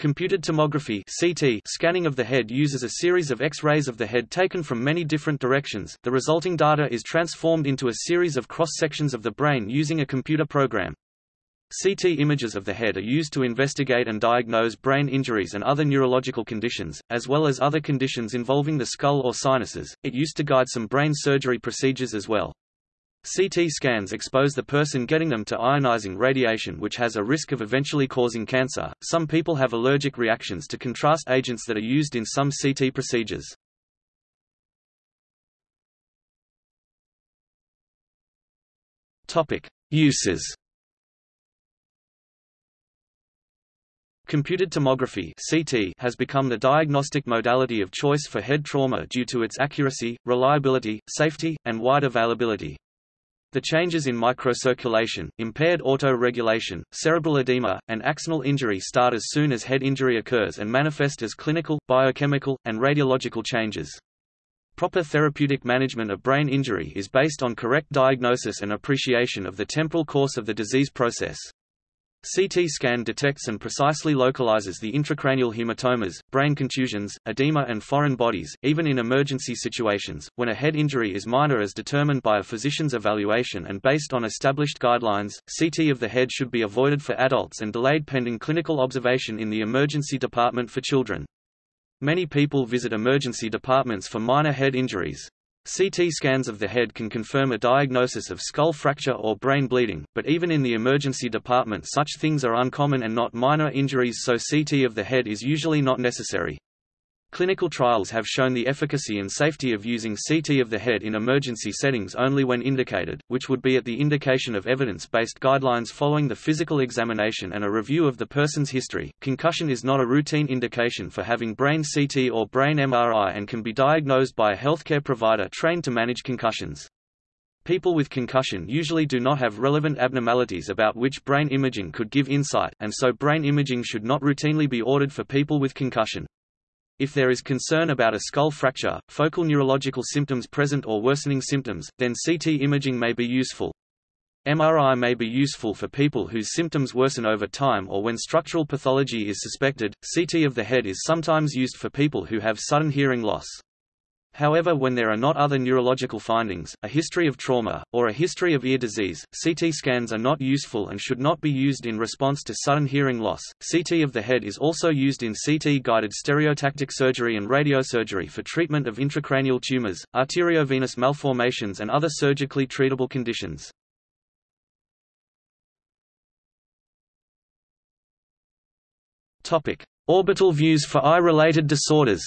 Computed tomography (CT) scanning of the head uses a series of X-rays of the head taken from many different directions. The resulting data is transformed into a series of cross-sections of the brain using a computer program. CT images of the head are used to investigate and diagnose brain injuries and other neurological conditions, as well as other conditions involving the skull or sinuses. It used to guide some brain surgery procedures as well. CT scans expose the person getting them to ionizing radiation which has a risk of eventually causing cancer. Some people have allergic reactions to contrast agents that are used in some CT procedures. Topic: Uses. Computed tomography (CT) has become the diagnostic modality of choice for head trauma due to its accuracy, reliability, safety, and wide availability. The changes in microcirculation, impaired auto-regulation, cerebral edema, and axonal injury start as soon as head injury occurs and manifest as clinical, biochemical, and radiological changes. Proper therapeutic management of brain injury is based on correct diagnosis and appreciation of the temporal course of the disease process. CT scan detects and precisely localizes the intracranial hematomas, brain contusions, edema and foreign bodies, even in emergency situations, when a head injury is minor as determined by a physician's evaluation and based on established guidelines, CT of the head should be avoided for adults and delayed pending clinical observation in the emergency department for children. Many people visit emergency departments for minor head injuries. CT scans of the head can confirm a diagnosis of skull fracture or brain bleeding, but even in the emergency department such things are uncommon and not minor injuries so CT of the head is usually not necessary. Clinical trials have shown the efficacy and safety of using CT of the head in emergency settings only when indicated, which would be at the indication of evidence-based guidelines following the physical examination and a review of the person's history. Concussion is not a routine indication for having brain CT or brain MRI and can be diagnosed by a healthcare provider trained to manage concussions. People with concussion usually do not have relevant abnormalities about which brain imaging could give insight, and so brain imaging should not routinely be ordered for people with concussion. If there is concern about a skull fracture, focal neurological symptoms present or worsening symptoms, then CT imaging may be useful. MRI may be useful for people whose symptoms worsen over time or when structural pathology is suspected. CT of the head is sometimes used for people who have sudden hearing loss. However when there are not other neurological findings, a history of trauma, or a history of ear disease, CT scans are not useful and should not be used in response to sudden hearing loss. CT of the head is also used in CT-guided stereotactic surgery and radiosurgery for treatment of intracranial tumors, arteriovenous malformations and other surgically treatable conditions. Orbital views for eye-related disorders.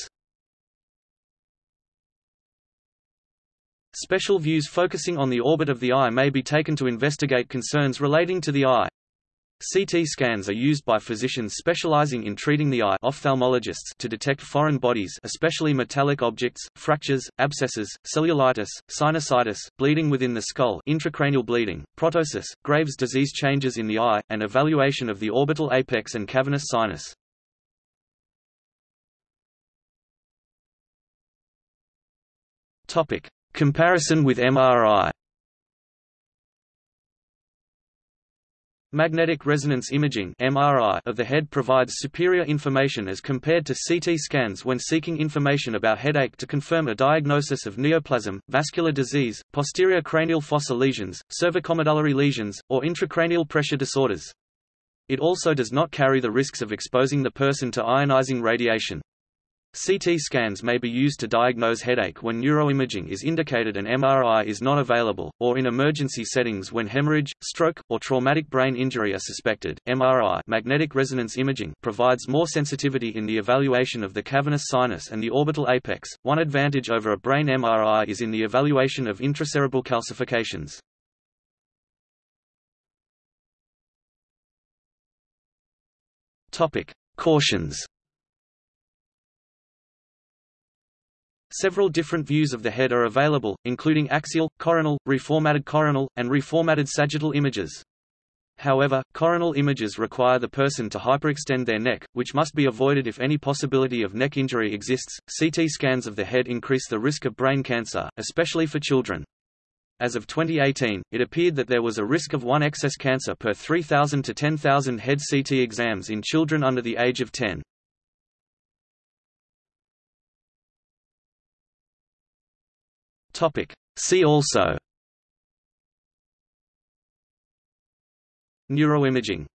Special views focusing on the orbit of the eye may be taken to investigate concerns relating to the eye. CT scans are used by physicians specializing in treating the eye ophthalmologists to detect foreign bodies especially metallic objects, fractures, abscesses, cellulitis, sinusitis, bleeding within the skull intracranial bleeding, proptosis, Graves' disease changes in the eye, and evaluation of the orbital apex and cavernous sinus. Comparison with MRI Magnetic resonance imaging (MRI) of the head provides superior information as compared to CT scans when seeking information about headache to confirm a diagnosis of neoplasm, vascular disease, posterior cranial fossa lesions, cervicomedullary lesions, or intracranial pressure disorders. It also does not carry the risks of exposing the person to ionizing radiation. CT scans may be used to diagnose headache when neuroimaging is indicated and MRI is not available, or in emergency settings when hemorrhage, stroke, or traumatic brain injury are suspected. MRI magnetic resonance imaging provides more sensitivity in the evaluation of the cavernous sinus and the orbital apex. One advantage over a brain MRI is in the evaluation of intracerebral calcifications. Topic: Cautions Several different views of the head are available, including axial, coronal, reformatted coronal, and reformatted sagittal images. However, coronal images require the person to hyperextend their neck, which must be avoided if any possibility of neck injury exists. CT scans of the head increase the risk of brain cancer, especially for children. As of 2018, it appeared that there was a risk of one excess cancer per 3,000 to 10,000 head CT exams in children under the age of 10. Topic. See also Neuroimaging